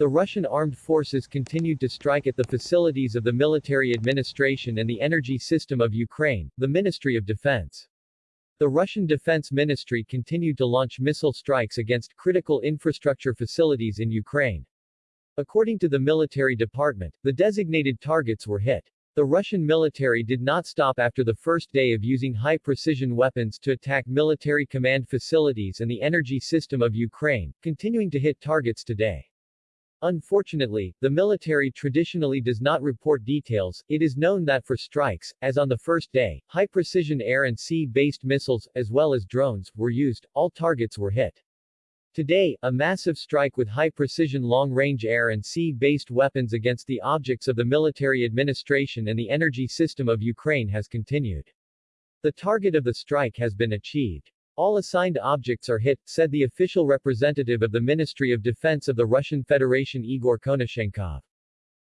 The Russian armed forces continued to strike at the facilities of the military administration and the energy system of Ukraine, the Ministry of Defense. The Russian Defense Ministry continued to launch missile strikes against critical infrastructure facilities in Ukraine. According to the military department, the designated targets were hit. The Russian military did not stop after the first day of using high-precision weapons to attack military command facilities and the energy system of Ukraine, continuing to hit targets today. Unfortunately, the military traditionally does not report details. It is known that for strikes, as on the first day, high-precision air and sea-based missiles, as well as drones, were used, all targets were hit. Today, a massive strike with high-precision long-range air and sea-based weapons against the objects of the military administration and the energy system of Ukraine has continued. The target of the strike has been achieved. All assigned objects are hit, said the official representative of the Ministry of Defense of the Russian Federation Igor Konashenkov.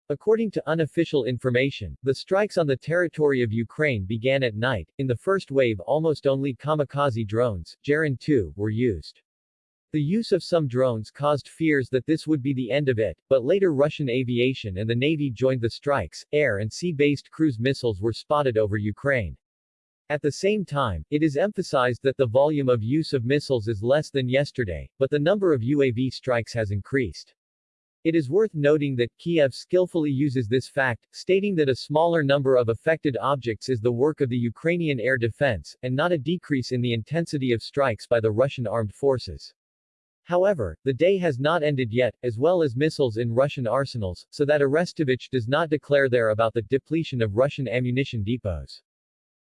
According to unofficial information, the strikes on the territory of Ukraine began at night. In the first wave almost only kamikaze drones, Geran 2, were used. The use of some drones caused fears that this would be the end of it, but later Russian aviation and the Navy joined the strikes. Air and sea-based cruise missiles were spotted over Ukraine. At the same time, it is emphasized that the volume of use of missiles is less than yesterday, but the number of UAV strikes has increased. It is worth noting that Kiev skillfully uses this fact, stating that a smaller number of affected objects is the work of the Ukrainian air defense, and not a decrease in the intensity of strikes by the Russian armed forces. However, the day has not ended yet, as well as missiles in Russian arsenals, so that Arestovich does not declare there about the depletion of Russian ammunition depots.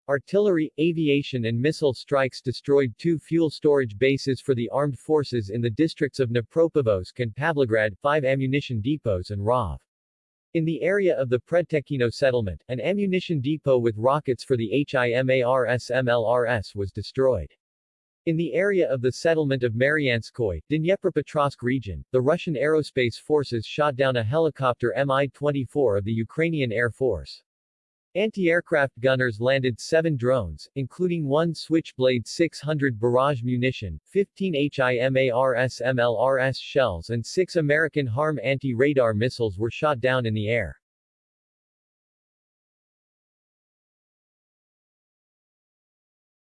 Artillery, aviation and missile strikes destroyed two fuel storage bases for the armed forces in the districts of Dnipropetrovsk and Pavlograd, five ammunition depots and Rov. In the area of the Predtekhino settlement, an ammunition depot with rockets for the HIMARS MLRS was destroyed. In the area of the settlement of Marianskoye, Dnipropetrovsk region, the Russian aerospace forces shot down a helicopter Mi-24 of the Ukrainian Air Force. Anti-aircraft gunners landed seven drones, including one Switchblade 600 barrage munition, 15 HIMARS MLRS shells and six American HARM anti-radar missiles were shot down in the air.